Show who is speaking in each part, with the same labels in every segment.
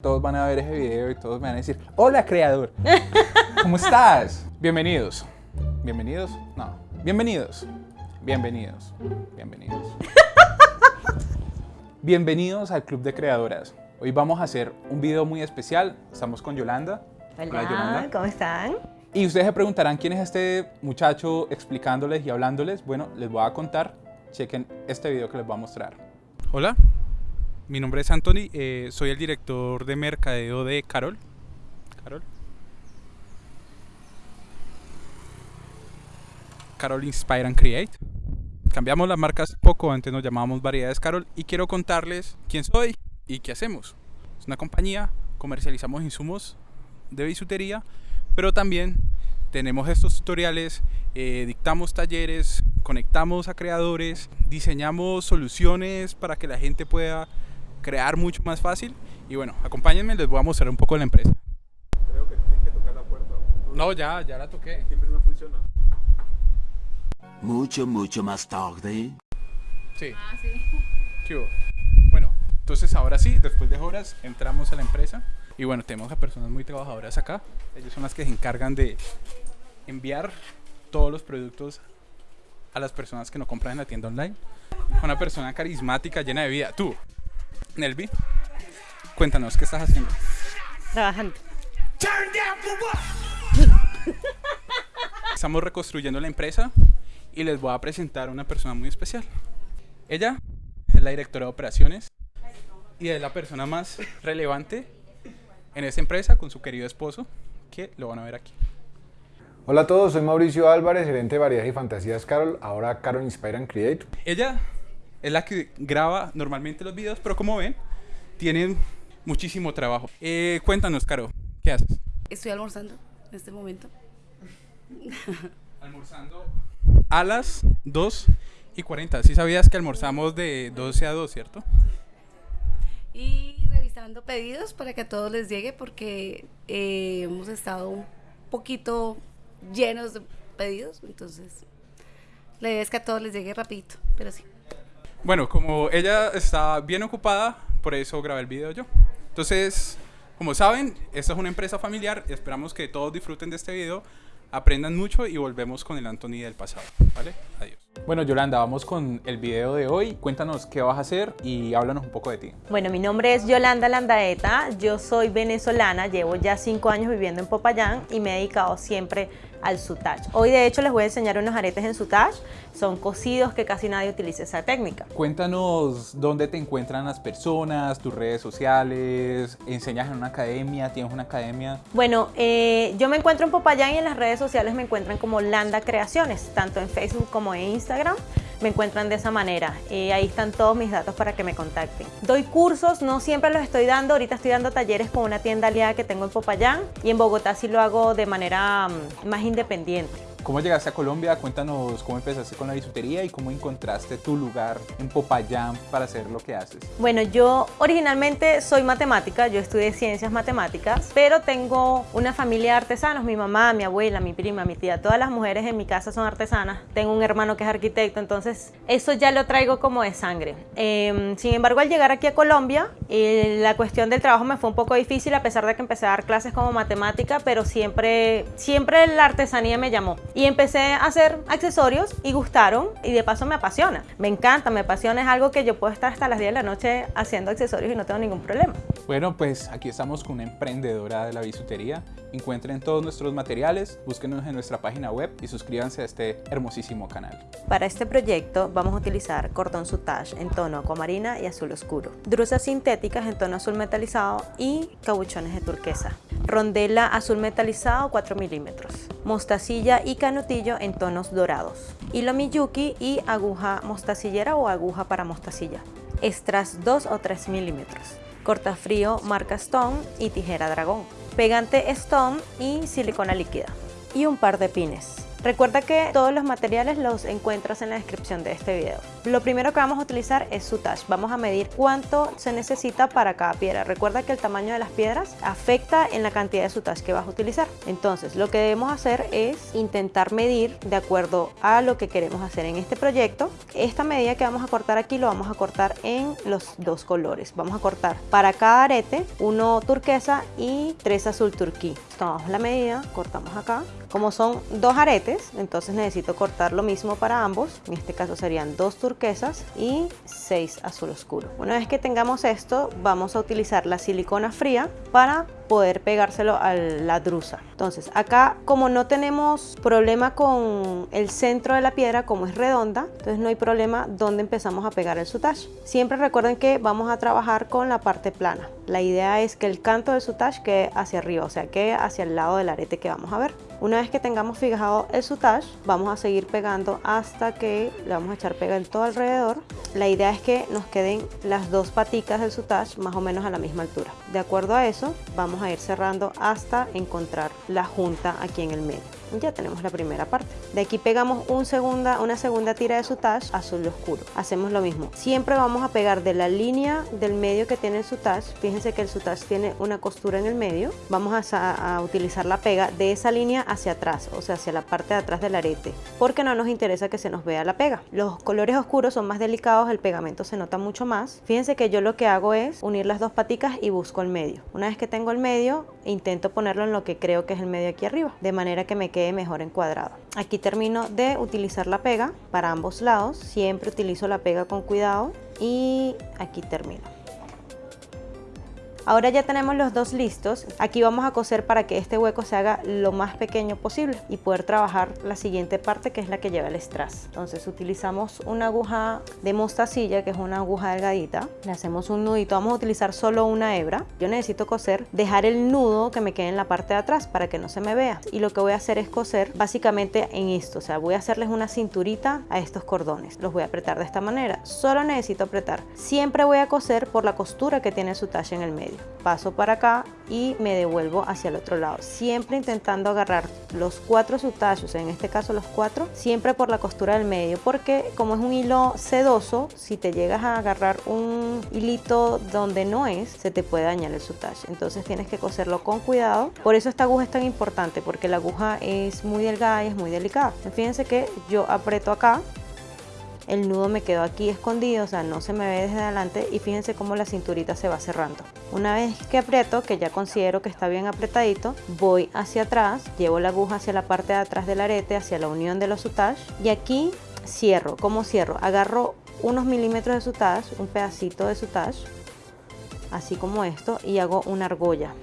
Speaker 1: Todos van a ver ese video y todos me van a decir, hola creador, ¿cómo estás? Bienvenidos. ¿Bienvenidos? No. Bienvenidos. Bienvenidos. Bienvenidos. Bienvenidos al Club de Creadoras. Hoy vamos a hacer un video muy especial. Estamos con Yolanda.
Speaker 2: Hola,
Speaker 1: Yolanda.
Speaker 2: ¿cómo están?
Speaker 1: Y ustedes se preguntarán quién es este muchacho explicándoles y hablándoles. Bueno, les voy a contar. Chequen este video que les voy a mostrar. Hola, mi nombre es Anthony. eh, soy el director de mercadeo de Carol. Carol. Carol Inspire and Create. Cambiamos las marcas poco, antes nos llamábamos Variedades Carol y quiero contarles quién soy y qué hacemos. Es una compañía, comercializamos insumos de bisutería, pero también tenemos estos tutoriales, eh, dictamos talleres, conectamos a creadores, diseñamos soluciones para que la gente pueda crear mucho más fácil. Y bueno, acompáñenme, les voy a mostrar un poco de la empresa.
Speaker 3: Creo que tienes que tocar la puerta.
Speaker 1: No, ya, ya la toqué.
Speaker 3: Siempre no funciona.
Speaker 4: Mucho, mucho más tarde.
Speaker 1: Sí. ¿Qué hubo? Bueno, entonces ahora sí, después de horas entramos a la empresa y bueno, tenemos a personas muy trabajadoras acá. Ellos son las que se encargan de enviar todos los productos a las personas que no compran en la tienda online. Una persona carismática, llena de vida. Tú, Nelvi, cuéntanos, ¿qué estás haciendo?
Speaker 2: Trabajando.
Speaker 1: Estamos reconstruyendo la empresa y les voy a presentar a una persona muy especial. Ella es la directora de operaciones y es la persona más relevante en esta empresa con su querido esposo, que lo van a ver aquí.
Speaker 3: Hola a todos, soy Mauricio Álvarez, gerente de Variedades y Fantasías Carol, ahora Carol Inspire and Create.
Speaker 1: Ella es la que graba normalmente los videos, pero como ven, tiene muchísimo trabajo. Eh, cuéntanos, Caro, ¿qué haces?
Speaker 5: Estoy almorzando en este momento.
Speaker 1: Almorzando a las 2 y 40. Sí sabías que almorzamos de 12 a 2, ¿cierto?
Speaker 5: Y revisando pedidos para que a todos les llegue porque eh, hemos estado un poquito llenos de pedidos. Entonces, la idea es que a todos les llegue rapidito, pero sí.
Speaker 1: Bueno, como ella está bien ocupada, por eso grabé el video yo. Entonces, como saben, esta es una empresa familiar. Esperamos que todos disfruten de este video, aprendan mucho y volvemos con el Anthony del pasado. ¿Vale? Adiós. Bueno, Yolanda, vamos con el video de hoy. Cuéntanos qué vas a hacer y háblanos un poco de ti.
Speaker 2: Bueno, mi nombre es Yolanda Landaeta, yo soy venezolana, llevo ya cinco años viviendo en Popayán y me he dedicado siempre al sutage. Hoy de hecho les voy a enseñar unos aretes en sutage, son cosidos que casi nadie utiliza esa técnica.
Speaker 1: Cuéntanos dónde te encuentran las personas, tus redes sociales, enseñas en una academia, tienes una academia.
Speaker 2: Bueno, eh, yo me encuentro en Popayán y en las redes sociales me encuentran como Landa Creaciones, tanto en Facebook como en Instagram. Me encuentran de esa manera. Eh, ahí están todos mis datos para que me contacten. Doy cursos, no siempre los estoy dando. Ahorita estoy dando talleres con una tienda aliada que tengo en Popayán y en Bogotá sí lo hago de manera mm, más independiente.
Speaker 1: ¿Cómo llegaste a Colombia? Cuéntanos cómo empezaste con la bisutería y cómo encontraste tu lugar en Popayán para hacer lo que haces.
Speaker 2: Bueno, yo originalmente soy matemática, yo estudié ciencias matemáticas, pero tengo una familia de artesanos, mi mamá, mi abuela, mi prima, mi tía, todas las mujeres en mi casa son artesanas. Tengo un hermano que es arquitecto, entonces eso ya lo traigo como de sangre. Eh, sin embargo, al llegar aquí a Colombia, eh, la cuestión del trabajo me fue un poco difícil a pesar de que empecé a dar clases como matemática, pero siempre, siempre la artesanía me llamó. Y empecé a hacer accesorios y gustaron y de paso me apasiona. Me encanta, me apasiona, es algo que yo puedo estar hasta las 10 de la noche haciendo accesorios y no tengo ningún problema.
Speaker 1: Bueno, pues aquí estamos con una emprendedora de la bisutería. Encuentren todos nuestros materiales, búsquenos en nuestra página web y suscríbanse a este hermosísimo canal.
Speaker 2: Para este proyecto vamos a utilizar cordón sutage en tono acuamarina y azul oscuro, drusas sintéticas en tono azul metalizado y cabuchones de turquesa, rondela azul metalizado 4 milímetros, mostacilla y canutillo en tonos dorados, hilo miyuki y aguja mostacillera o aguja para mostacilla, extras 2 o 3 milímetros, cortafrío marca Stone y tijera dragón, pegante Stone y silicona líquida. Y un par de pines. Recuerda que todos los materiales los encuentras en la descripción de este video. Lo primero que vamos a utilizar es sutage. Vamos a medir cuánto se necesita para cada piedra. Recuerda que el tamaño de las piedras afecta en la cantidad de sutage que vas a utilizar. Entonces, lo que debemos hacer es intentar medir de acuerdo a lo que queremos hacer en este proyecto. Esta medida que vamos a cortar aquí lo vamos a cortar en los dos colores. Vamos a cortar para cada arete uno turquesa y tres azul turquí. Tomamos la medida, cortamos acá. Como son dos aretes, entonces necesito cortar lo mismo para ambos. En este caso serían dos turquesas y seis azul oscuro. Una vez que tengamos esto, vamos a utilizar la silicona fría para poder pegárselo a la drusa. Entonces acá como no tenemos problema con el centro de la piedra como es redonda, entonces no hay problema donde empezamos a pegar el sutage. Siempre recuerden que vamos a trabajar con la parte plana. La idea es que el canto del sutage quede hacia arriba, o sea que hacia el lado del arete que vamos a ver. Una vez que tengamos fijado el sutage, vamos a seguir pegando hasta que le vamos a echar pega en todo alrededor. La idea es que nos queden las dos paticas del sutage más o menos a la misma altura. De acuerdo a eso, vamos a ir cerrando hasta encontrar la junta aquí en el medio ya tenemos la primera parte. De aquí pegamos una segunda tira de sutage azul oscuro. Hacemos lo mismo. Siempre vamos a pegar de la línea del medio que tiene el sutage. Fíjense que el sutage tiene una costura en el medio. Vamos a, a utilizar la pega de esa línea hacia atrás, o sea, hacia la parte de atrás del arete, porque no nos interesa que se nos vea la pega. Los colores oscuros son más delicados, el pegamento se nota mucho más. Fíjense que yo lo que hago es unir las dos paticas y busco el medio. Una vez que tengo el medio, intento ponerlo en lo que creo que es el medio aquí arriba, de manera que me quede mejor encuadrado. Aquí termino de utilizar la pega para ambos lados, siempre utilizo la pega con cuidado y aquí termino. Ahora ya tenemos los dos listos. Aquí vamos a coser para que este hueco se haga lo más pequeño posible y poder trabajar la siguiente parte que es la que lleva el strass. Entonces utilizamos una aguja de mostacilla que es una aguja delgadita. Le hacemos un nudito. Vamos a utilizar solo una hebra. Yo necesito coser, dejar el nudo que me quede en la parte de atrás para que no se me vea. Y lo que voy a hacer es coser básicamente en esto. O sea, voy a hacerles una cinturita a estos cordones. Los voy a apretar de esta manera. Solo necesito apretar. Siempre voy a coser por la costura que tiene su talle en el medio paso para acá y me devuelvo hacia el otro lado. Siempre intentando agarrar los cuatro sutachos en este caso los cuatro siempre por la costura del medio porque como es un hilo sedoso si te llegas a agarrar un hilito donde no es se te puede dañar el sutage entonces tienes que coserlo con cuidado. Por eso esta aguja es tan importante porque la aguja es muy delgada y es muy delicada. Fíjense que yo aprieto acá el nudo me quedó aquí escondido, o sea, no se me ve desde adelante y fíjense cómo la cinturita se va cerrando. Una vez que aprieto, que ya considero que está bien apretadito, voy hacia atrás, llevo la aguja hacia la parte de atrás del arete, hacia la unión de los sutage y aquí cierro. ¿Cómo cierro? Agarro unos milímetros de sutage, un pedacito de sutage, así como esto, y hago una argolla.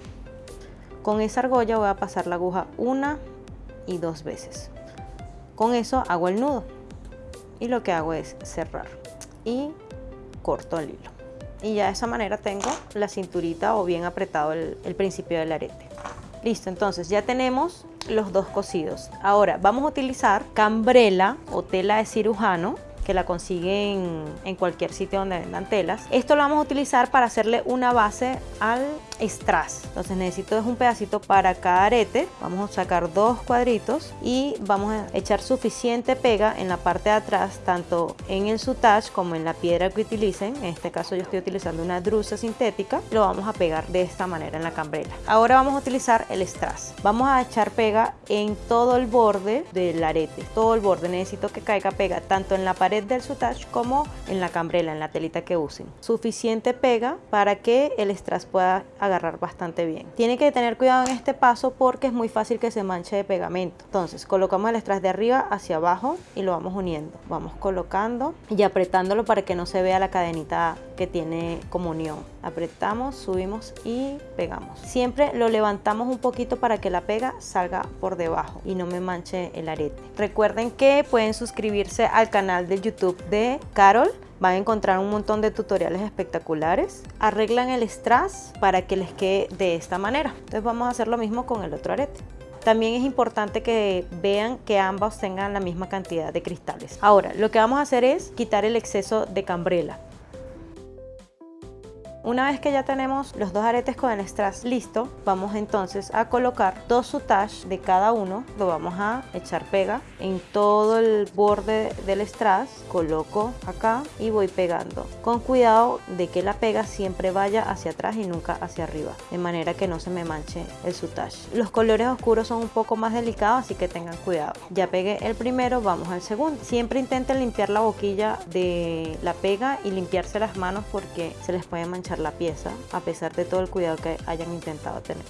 Speaker 2: Con esa argolla voy a pasar la aguja una y dos veces. Con eso hago el nudo y lo que hago es cerrar. Y corto el hilo. Y ya de esa manera tengo la cinturita o bien apretado el, principio del arete. Listo entonces ya tenemos los dos cosidos. Ahora vamos a utilizar cambrela o tela de cirujano que la consiguen en cualquier sitio donde vendan telas. Esto lo vamos a utilizar para hacerle una base al strass. Entonces necesito es un pedacito para cada arete. Vamos a sacar dos cuadritos y vamos a echar suficiente pega en la parte de atrás, tanto en el sutage como en la piedra que utilicen. En este caso yo estoy utilizando una drusa sintética. Lo vamos a pegar de esta manera en la cambrela. Ahora vamos a utilizar el strass. Vamos a echar pega en todo el borde del arete. Todo el borde. Necesito que caiga pega tanto en la pared del sutage como en la cambrela, en la telita que usen. Suficiente pega para que el strass pueda agarrar bastante bien. Tiene que tener cuidado en este paso porque es muy fácil que se manche de pegamento. Entonces colocamos el strass de arriba hacia abajo y lo vamos uniendo. Vamos colocando y apretándolo para que no se vea la cadenita que tiene como unión. Apretamos, subimos y pegamos. Siempre lo levantamos un poquito para que la pega salga por debajo y no me manche el arete. Recuerden que pueden suscribirse al canal de YouTube de Carol van a encontrar un montón de tutoriales espectaculares. Arreglan el strass para que les quede de esta manera. Entonces vamos a hacer lo mismo con el otro arete. También es importante que vean que ambos tengan la misma cantidad de cristales. Ahora, lo que vamos a hacer es quitar el exceso de cambrela. Una vez que ya tenemos los dos aretes con el strass listo, vamos entonces a colocar dos sutage de cada uno. Lo vamos a echar pega en todo el borde del strass. Coloco acá y voy pegando. Con cuidado de que la pega siempre vaya hacia atrás y nunca hacia arriba. De manera que no se me manche el sutage. Los colores oscuros son un poco más delicados, así que tengan cuidado. Ya pegué el primero, vamos al segundo. Siempre intenten limpiar la boquilla de la pega y limpiarse las manos porque se les puede manchar la pieza a pesar de todo el cuidado que hayan intentado tener.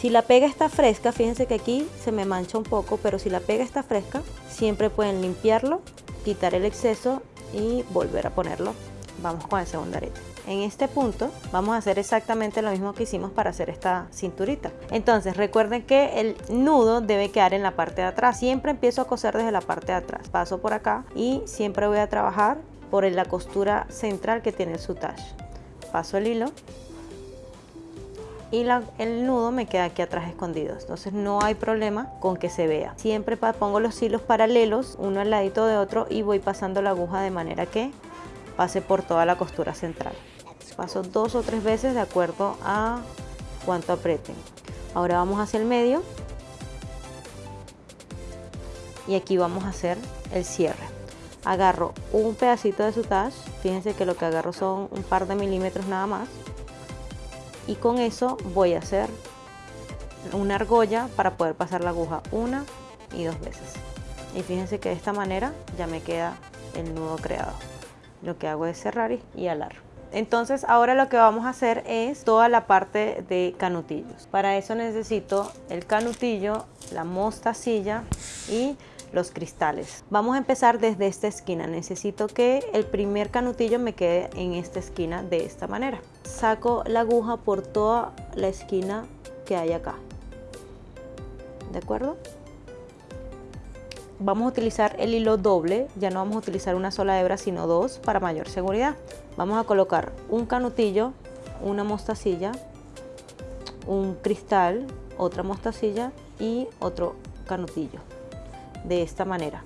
Speaker 2: Si la pega está fresca, fíjense que aquí se me mancha un poco, pero si la pega está fresca, siempre pueden limpiarlo, quitar el exceso y volver a ponerlo. Vamos con el segundo arete. En este punto vamos a hacer exactamente lo mismo que hicimos para hacer esta cinturita. Entonces recuerden que el nudo debe quedar en la parte de atrás. Siempre empiezo a coser desde la parte de atrás. Paso por acá y siempre voy a trabajar por la costura central que tiene el sutage. Paso el hilo y el nudo me queda aquí atrás escondido entonces no hay problema con que se vea siempre pongo los hilos paralelos uno al ladito de otro y voy pasando la aguja de manera que pase por toda la costura central paso dos o tres veces de acuerdo a cuánto aprieten. Ahora vamos hacia el medio. Y aquí vamos a hacer el cierre. Agarro un pedacito de sutage fíjense que lo que agarro son un par de milímetros nada más. Y con eso voy a hacer una argolla para poder pasar la aguja una y dos veces. Y fíjense que de esta manera ya me queda el nudo creado. Lo que hago es cerrar y alar entonces ahora lo que vamos a hacer es toda la parte de canutillos. Para eso necesito el canutillo, la mostacilla y los cristales. Vamos a empezar desde esta esquina. Necesito que el primer canutillo me quede en esta esquina de esta manera. Saco la aguja por toda la esquina que hay acá. ¿De acuerdo? Vamos a utilizar el hilo doble, ya no vamos a utilizar una sola hebra sino dos para mayor seguridad. Vamos a colocar un canutillo, una mostacilla, un cristal, otra mostacilla y otro canutillo. De esta manera.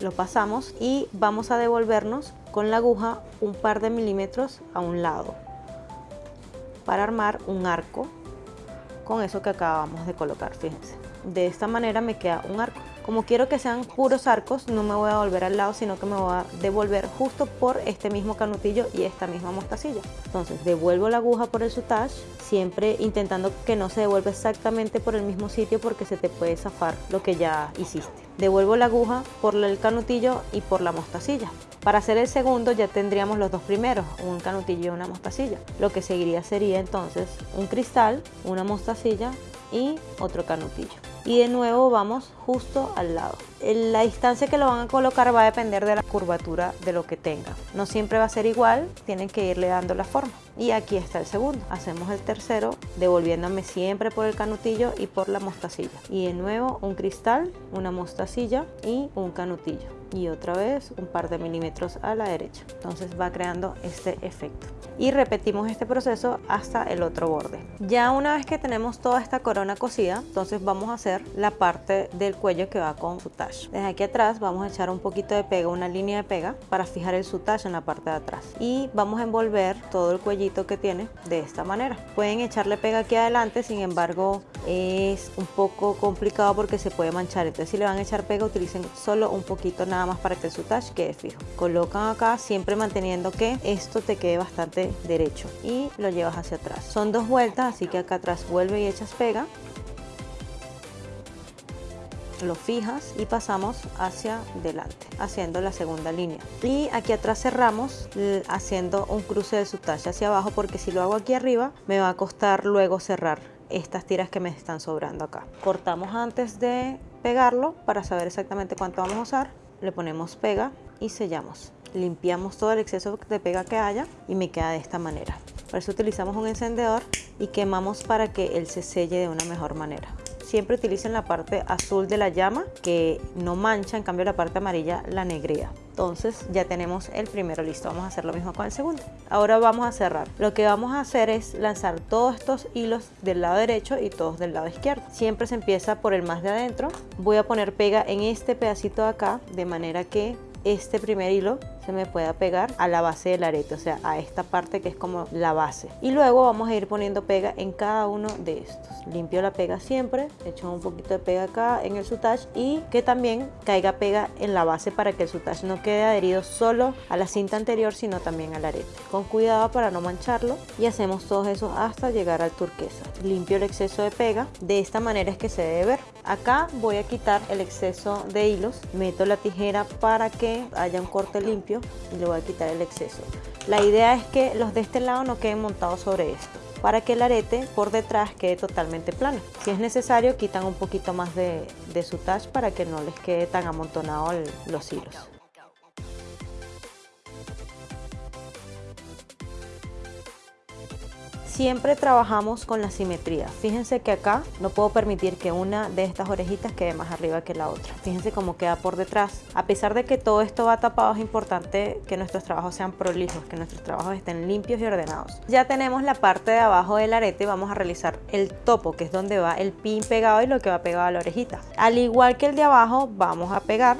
Speaker 2: Lo pasamos y vamos a devolvernos con la aguja un par de milímetros a un lado para armar un arco con eso que acabamos de colocar, fíjense. De esta manera me queda un arco. Como quiero que sean puros arcos, no me voy a volver al lado, sino que me voy a devolver justo por este mismo canutillo y esta misma mostacilla. Entonces devuelvo la aguja por el sutage, siempre intentando que no se devuelva exactamente por el mismo sitio porque se te puede zafar lo que ya hiciste. Devuelvo la aguja por el canutillo y por la mostacilla. Para hacer el segundo ya tendríamos los dos primeros, un canutillo y una mostacilla. Lo que seguiría sería entonces un cristal, una mostacilla y otro canutillo y de nuevo vamos justo al lado. La distancia que lo van a colocar va a depender de la curvatura de lo que tengan. No siempre va a ser igual, tienen que irle dando la forma. Y aquí está el segundo. Hacemos el tercero devolviéndome siempre por el canutillo y por la mostacilla. Y de nuevo un cristal, una mostacilla y un canutillo. Y otra vez un par de milímetros a la derecha. Entonces va creando este efecto y repetimos este proceso hasta el otro borde. Ya una vez que tenemos toda esta corona cosida, entonces vamos a hacer la parte del cuello que va con Desde aquí atrás vamos a echar un poquito de pega, una línea de pega para fijar el sutage en la parte de atrás y vamos a envolver todo el cuellito que tiene de esta manera. Pueden echarle pega aquí adelante, sin embargo es un poco complicado porque se puede manchar, entonces si le van a echar pega utilicen solo un poquito nada más para que el sutage quede fijo. Colocan acá siempre manteniendo que esto te quede bastante derecho y lo llevas hacia atrás. Son dos vueltas, así que acá atrás vuelve y echas pega. Lo fijas y pasamos hacia delante, haciendo la segunda línea. Y aquí atrás cerramos haciendo un cruce de sutage hacia abajo, porque si lo hago aquí arriba, me va a costar luego cerrar estas tiras que me están sobrando acá. Cortamos antes de pegarlo para saber exactamente cuánto vamos a usar. Le ponemos pega y sellamos limpiamos todo el exceso de pega que haya y me queda de esta manera. Por eso utilizamos un encendedor y quemamos para que él se selle de una mejor manera. Siempre utilicen la parte azul de la llama que no mancha, en cambio la parte amarilla la negrea. Entonces ya tenemos el primero listo, vamos a hacer lo mismo con el segundo. Ahora vamos a cerrar. Lo que vamos a hacer es lanzar todos estos hilos del lado derecho y todos del lado izquierdo. Siempre se empieza por el más de adentro. Voy a poner pega en este pedacito de acá de manera que este primer hilo me pueda pegar a la base del arete, o sea, a esta parte que es como la base. Y luego vamos a ir poniendo pega en cada uno de estos. Limpio la pega siempre, echo un poquito de pega acá en el sutage y que también caiga pega en la base para que el sutage no quede adherido solo a la cinta anterior, sino también al arete. Con cuidado para no mancharlo y hacemos todo eso hasta llegar al turquesa. Limpio el exceso de pega, de esta manera es que se debe ver. Acá voy a quitar el exceso de hilos, meto la tijera para que haya un corte limpio y le voy a quitar el exceso. La idea es que los de este lado no queden montados sobre esto para que el arete por detrás quede totalmente plano. Si es necesario quitan un poquito más de, de su touch para que no les quede tan amontonado los hilos. Siempre trabajamos con la simetría. Fíjense que acá no puedo permitir que una de estas orejitas quede más arriba que la otra. Fíjense cómo queda por detrás. A pesar de que todo esto va tapado, es importante que nuestros trabajos sean prolijos, que nuestros trabajos estén limpios y ordenados. Ya tenemos la parte de abajo del arete, vamos a realizar el topo, que es donde va el pin pegado y lo que va pegado a la orejita. Al igual que el de abajo, vamos a pegar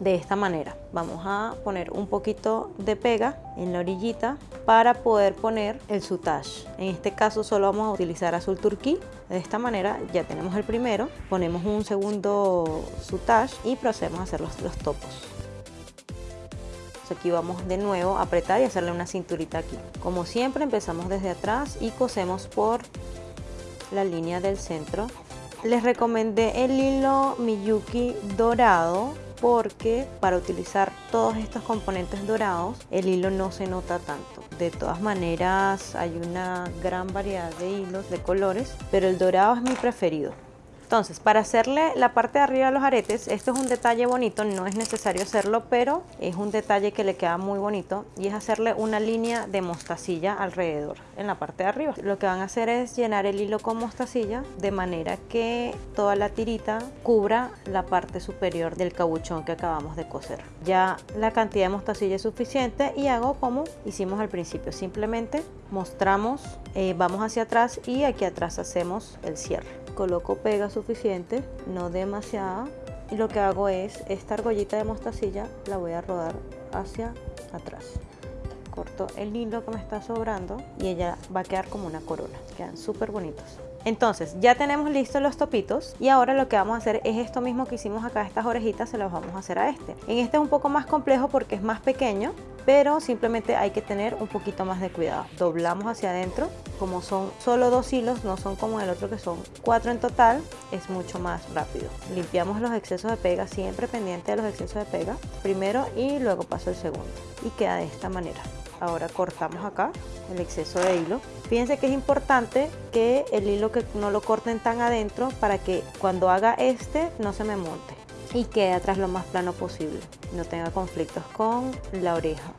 Speaker 2: de esta manera. Vamos a poner un poquito de pega en la orillita para poder poner el sutage. En este caso solo vamos a utilizar azul turquí. De esta manera ya tenemos el primero, ponemos un segundo sutage y procedemos a hacer los, los topos. aquí vamos de nuevo a apretar y hacerle una cinturita aquí. Como siempre empezamos desde atrás y cosemos por la línea del centro. Les recomendé el hilo Miyuki dorado porque para utilizar todos estos componentes dorados el hilo no se nota tanto. De todas maneras hay una gran variedad de hilos de colores, pero el dorado es mi preferido. Entonces, para hacerle la parte de arriba a los aretes, esto es un detalle bonito, no es necesario hacerlo, pero es un detalle que le queda muy bonito y es hacerle una línea de mostacilla alrededor en la parte de arriba. Lo que van a hacer es llenar el hilo con mostacilla de manera que toda la tirita cubra la parte superior del cabuchón que acabamos de coser. Ya la cantidad de mostacilla es suficiente y hago como hicimos al principio, simplemente mostramos, eh, vamos hacia atrás y aquí atrás hacemos el cierre coloco pega suficiente, no demasiada, y lo que hago es esta argollita de mostacilla la voy a rodar hacia atrás. Corto el hilo que me está sobrando y ella va a quedar como una corona, quedan súper bonitos. Entonces ya tenemos listos los topitos y ahora lo que vamos a hacer es esto mismo que hicimos acá, estas orejitas se las vamos a hacer a este. En este es un poco más complejo porque es más pequeño, pero simplemente hay que tener un poquito más de cuidado. Doblamos hacia adentro, como son solo dos hilos, no son como el otro que son cuatro en total, es mucho más rápido. Limpiamos los excesos de pega, siempre pendiente de los excesos de pega, primero y luego paso el segundo. Y queda de esta manera. Ahora cortamos acá el exceso de hilo. Fíjense que es importante que el hilo que no lo corten tan adentro para que cuando haga este no se me monte y quede atrás lo más plano posible. No tenga conflictos con la oreja.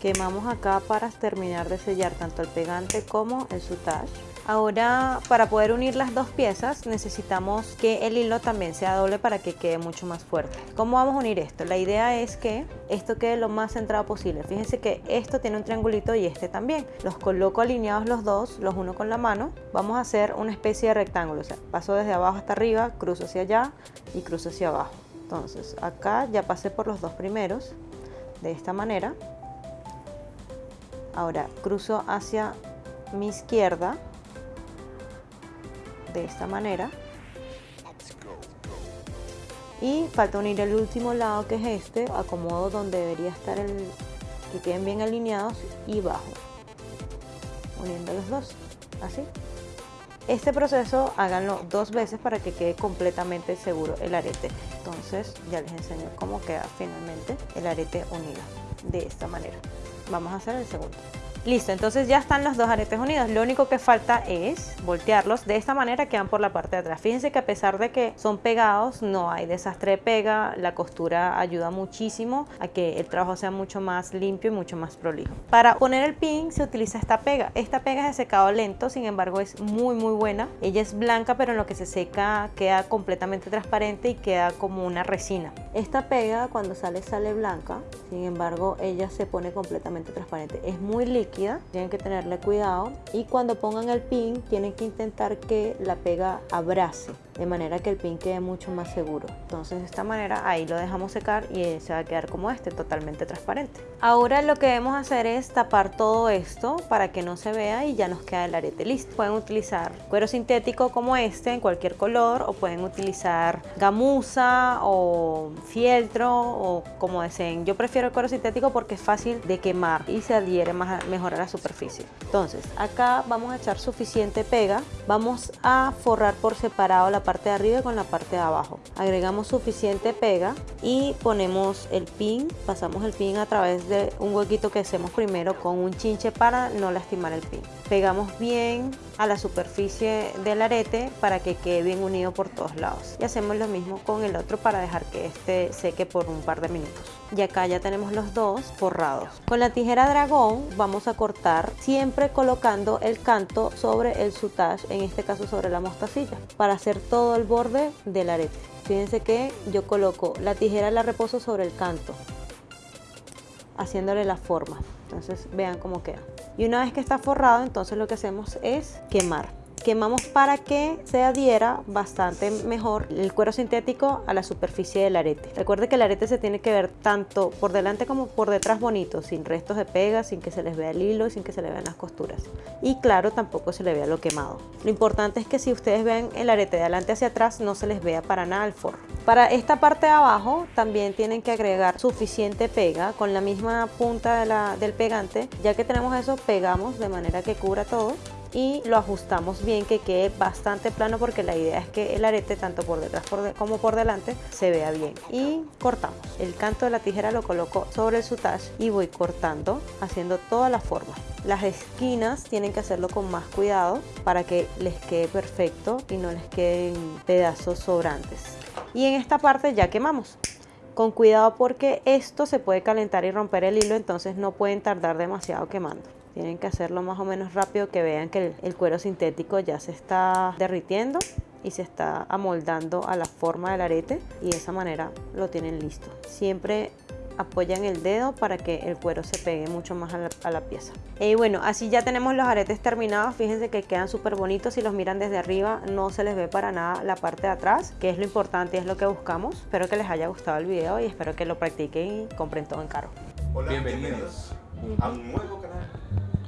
Speaker 2: Quemamos acá para terminar de sellar tanto el pegante como el sutage. Ahora para poder unir las dos piezas necesitamos que el hilo también sea doble para que quede mucho más fuerte. ¿Cómo vamos a unir esto? La idea es que esto quede lo más centrado posible. Fíjense que esto tiene un triangulito y este también. Los coloco alineados los dos, los uno con la mano. Vamos a hacer una especie de rectángulo. O sea, paso desde abajo hasta arriba, cruzo hacia allá y cruzo hacia abajo. Entonces acá ya pasé por los dos primeros de esta manera. Ahora cruzo hacia mi izquierda de esta manera. Y falta unir el último lado que es este acomodo donde debería estar el que queden bien alineados y bajo. Uniendo los dos así. Este proceso háganlo dos veces para que quede completamente seguro el arete. Entonces ya les enseño cómo queda finalmente el arete unido de esta manera. Vamos a hacer el segundo Listo, entonces ya están los dos aretes unidos. Lo único que falta es voltearlos. De esta manera quedan por la parte de atrás. Fíjense que a pesar de que son pegados, no hay desastre de pega. La costura ayuda muchísimo a que el trabajo sea mucho más limpio y mucho más prolijo. Para poner el pin se utiliza esta pega. Esta pega es de secado lento, sin embargo es muy muy buena. Ella es blanca, pero en lo que se seca queda completamente transparente y queda como una resina. Esta pega cuando sale sale blanca, sin embargo ella se pone completamente transparente. Es muy líquida tienen que tenerle cuidado. Y cuando pongan el pin tienen que intentar que la pega abrace de manera que el pin quede mucho más seguro. Entonces de esta manera ahí lo dejamos secar y se va a quedar como este, totalmente transparente. Ahora lo que debemos hacer es tapar todo esto para que no se vea y ya nos queda el arete listo. Pueden utilizar cuero sintético como este en cualquier color o pueden utilizar gamuza o fieltro o como deseen. Yo prefiero el cuero sintético porque es fácil de quemar y se adhiere más, mejor a la superficie. Entonces acá vamos a echar suficiente pega. Vamos a forrar por separado la parte de arriba con la parte de abajo. Agregamos suficiente pega y ponemos el pin, pasamos el pin a través de un huequito que hacemos primero con un chinche para no lastimar el pin. Pegamos bien a la superficie del arete para que quede bien unido por todos lados. Y hacemos lo mismo con el otro para dejar que este seque por un par de minutos. Y acá ya tenemos los dos forrados. Con la tijera dragón vamos a cortar siempre colocando el canto sobre el sutage, en este caso sobre la mostacilla, para hacer todo el borde del arete. Fíjense que yo coloco la tijera la reposo sobre el canto, haciéndole la forma. Entonces vean cómo queda. Y una vez que está forrado, entonces lo que hacemos es quemar. Quemamos para que se adhiera bastante mejor el cuero sintético a la superficie del arete. Recuerde que el arete se tiene que ver tanto por delante como por detrás bonito, sin restos de pega, sin que se les vea el hilo y sin que se le vean las costuras. Y claro, tampoco se le vea lo quemado. Lo importante es que si ustedes ven el arete de adelante hacia atrás, no se les vea para nada el forro. Para esta parte de abajo también tienen que agregar suficiente pega con la misma punta del pegante. Ya que tenemos eso, pegamos de manera que cubra todo y lo ajustamos bien que quede bastante plano porque la idea es que el arete tanto por detrás como por delante se vea bien. Y cortamos. El canto de la tijera lo coloco sobre el sutage y voy cortando haciendo toda la forma las esquinas tienen que hacerlo con más cuidado para que les quede perfecto y no les queden pedazos sobrantes. Y en esta parte ya quemamos. Con cuidado porque esto se puede calentar y romper el hilo entonces no pueden tardar demasiado quemando tienen que hacerlo más o menos rápido que vean que el, cuero sintético ya se está derritiendo y se está amoldando a la forma del arete y de esa manera lo tienen listo. Siempre apoyan el dedo para que el cuero se pegue mucho más a la, a la, pieza. Y bueno, así ya tenemos los aretes terminados. Fíjense que quedan súper bonitos. Si los miran desde arriba no se les ve para nada la parte de atrás, que es lo importante y es lo que buscamos. Espero que les haya gustado el video y espero que lo practiquen y compren todo en caro.
Speaker 6: Hola, bienvenidos a un nuevo canal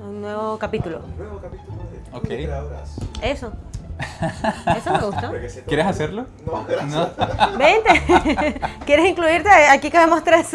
Speaker 2: un nuevo capítulo.
Speaker 6: Un nuevo capítulo de
Speaker 1: Ok.
Speaker 6: Creadoras.
Speaker 2: Eso. Eso me gustó.
Speaker 1: ¿Quieres hacerlo?
Speaker 6: No, gracias.
Speaker 2: Vente. ¿Quieres incluirte? Aquí cabemos tres.